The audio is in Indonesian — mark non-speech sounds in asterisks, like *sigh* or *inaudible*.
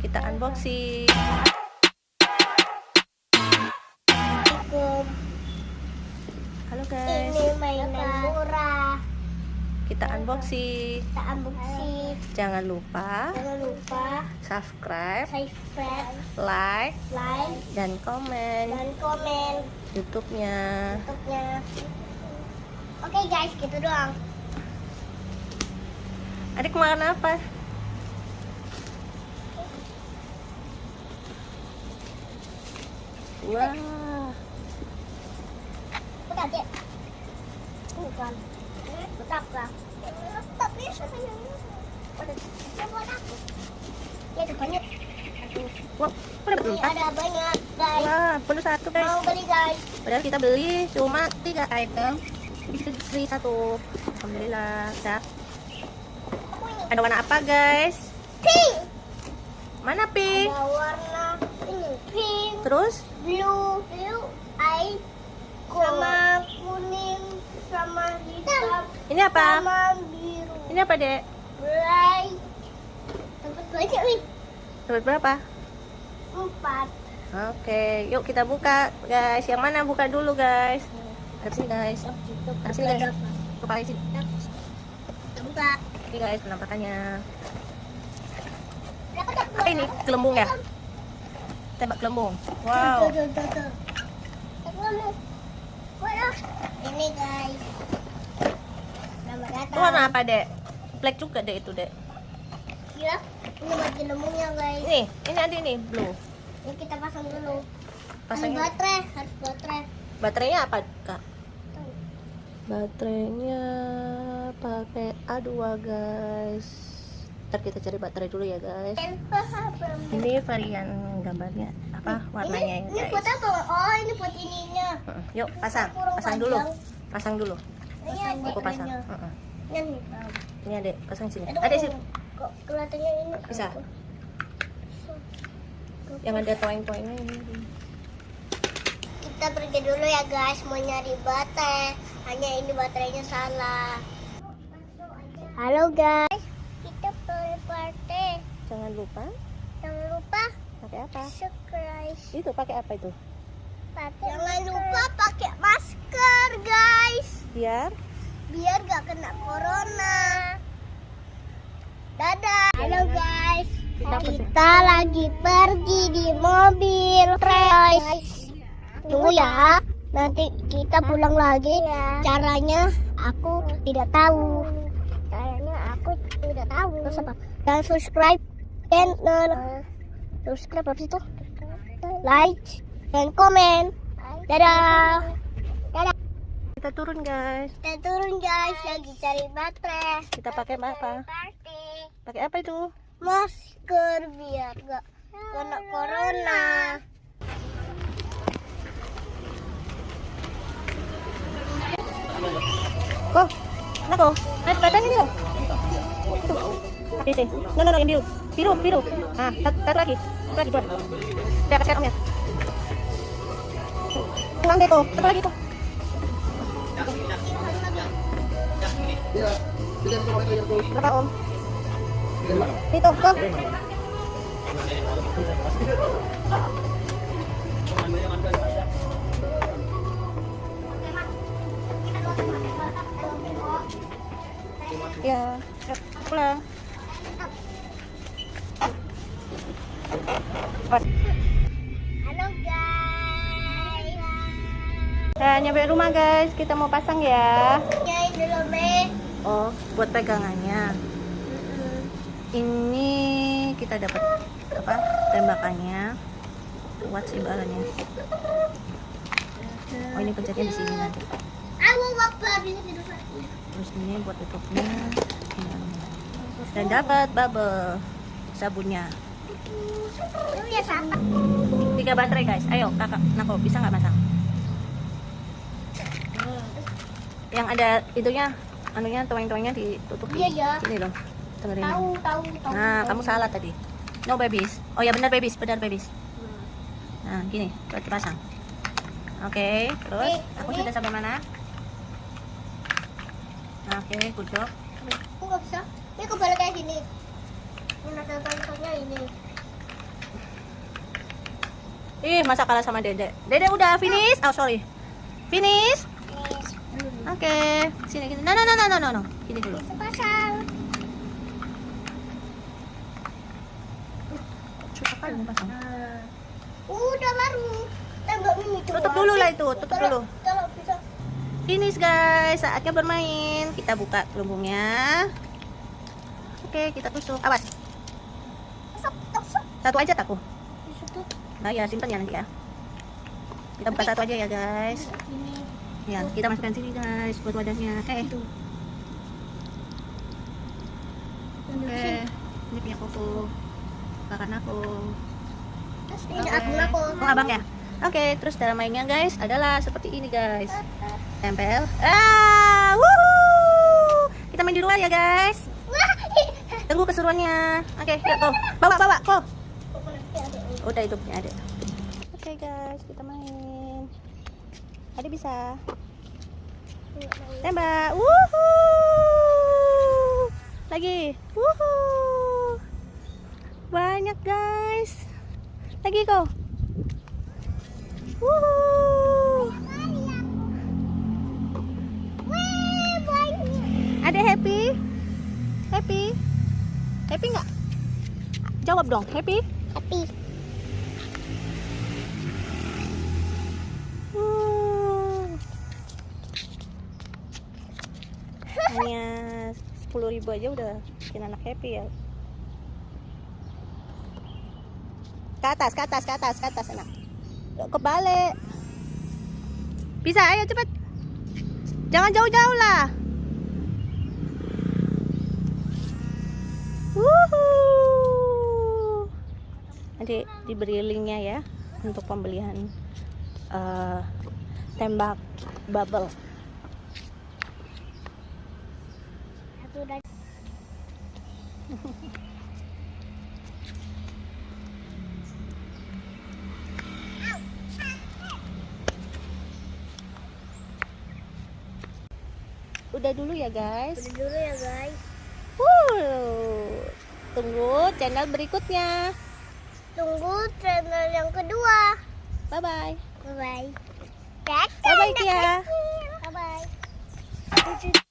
Kita unboxing. Halo guys. Ini mainan murah. Kita unboxing. Kita unboxing. Jangan lupa Jangan lupa subscribe, subscribe, like, like, dan komen dan komen YouTube-nya. YouTube-nya. Oke guys, gitu doang. Adik makan apa? Wah, Bukan, Cik. Bukan. Tetap lah. Tapi sebenarnya ada ya, buat aku. Ya, ada banyak. wah, Ini ada banyak guys. Wah, perlu satu guys. Mau beli guys. Padahal kita beli cuma tiga item. Bisa beli satu. Alhamdulillah. Dah. Ada warna apa guys? Pink. Mana pink? Ada warna ini pink, Terus? blue, blue, eye, sama kuning, sama hitam, Ini apa? sama biru. Ini apa dek? Bright. Dapat banyak nih. Dapat berapa? Empat. Oke, yuk kita buka guys. Yang mana buka dulu guys? Sini guys. Sini guys. Buka di sini. Kita buka. Ini guys penampakannya. Apa ini? Gelembung ya? Tembak gelembung. Wow. Tuh, tuh, tuh. Ini guys. Itu datang. warna apa dek? Black juga dek itu dek. Ya, ini buat gelembungnya guys. Ini, ini ada ini blue. Ini kita pasang dulu. Pasang baterai, harus baterai. Baterainya apa kak? Baterainya pakai A2 guys. Ntar kita cari baterai dulu ya guys. Ini varian gambarnya apa warnanya ya ini, ini buat guys. apa? Oh, ini buat ininya. Heeh, Yuk pasang, pasang dulu, pasang dulu. Ini Aku pasang. ininya. Heeh. Ini Ini adek, pasang sini. Ada sini. Kok kelihatannya ini? Bisa. Yang ada toeng-toengnya ini. Kita pergi dulu ya guys, mau nyari baterai. Hanya ini baterainya salah. Halo guys. Jangan lupa Jangan lupa pakai apa? subscribe. Itu pakai apa itu? Jangan lupa pakai masker guys, Biar biar gak kena corona. Dadah. Halo guys, Kita kita lagi pergi di mobil guys. Tunggu ya, nanti kita pulang lagi. Caranya aku tidak tahu. Caranya aku tidak tahu. Terus apa? Dan subscribe dan uh, subscribe apa itu? Like dan komen. Dadah. Dadah. kita turun guys. Kita turun guys, lagi cari baterai. Kita pakai apa? Pakai apa itu? Masker biar gak kena corona. Kok? Nako, batang ini dong. Oke sih. No, no, no, yang biru. Biru, biru. Ah, satu, satu lagi. Satu lagi buat. Biar kasih omnya. Kurang deh tuh. Satu lagi tuh. Berapa om? Itu, kok. Ya, pulang. Nyampe rumah guys, kita mau pasang ya. Dulu. Oh, buat pegangannya. Ini kita dapat apa? Tembakannya. Kuat sih bahannya. Oh, ini pencetnya di sini nanti. Terus ini buat tutupnya. Dan dapat bubble sabunnya. Ya. Tiga baterai guys. Ayo kakak, Nako bisa nggak masang? Yang ada itunya, anunya toeng-toengnya ditutup Iya, ya. Sini loh. Dengerin. Tahu tahu tahu. Nah, tahu. kamu salah tadi. No babies. Oh ya benar babies, benar babies. Nah, gini, buat dipasang. Oke, terus Ini- aku ini- sudah sampai mana? Nah, Oke, good job. Aku nggak bisa. Ini kebalik kayak gini. Ini ada tulisannya ini. Ih, masa kalah sama Dede? Dede udah finish? Oh, sorry. Finish? Oke. Sini, sini. No, no, no, no, no, no, no. Sini dulu. Pasang. Susah kali mau pasang. Udah baru. Tembak ini tuh. Tutup dulu lah itu, tutup dulu. Kalau bisa. Finish guys, saatnya bermain. Kita buka gelembungnya. Oke, kita tusuk. Awas, satu aja takku. Tusuk. Nah ya, simpan ya nanti ya. Kita buka satu aja ya guys. Ini. Ya, kita masukkan sini guys buat wadahnya. Eh, oke. Ini punya koko. Kakak aku. Terus ini aku aku. Oh, abang ya? Oke, terus cara mainnya guys adalah seperti ini guys. Tempel. Ah, wuhu. Kita main di luar ya guys. Tunggu keseruannya. Oke, yuk kok. Bawa, bawa, kok. Udah itu punya adek. Oke guys, kita main. Ada bisa. Tembak. Wuhu. Lagi. Wuhu. Banyak guys. Lagi kok. Wuhu. Ada happy? Happy? Happy nggak? Jawab dong, happy? Tapi Hmm. Hanya 10.000 ribu aja udah bikin anak happy ya. Ke atas, ke atas, ke atas, ke atas anak. Kebalik. Bisa, ayo cepet. Jangan jauh-jauh lah. Nanti diberi linknya ya untuk pembelian eh, tembak bubble. *laughs* Udah dulu ya guys. Udah dulu ya guys. Wuh. Tunggu channel berikutnya. Tunggu channel yang kedua. Bye bye. Bye bye. Bye bye Tia. Bye bye.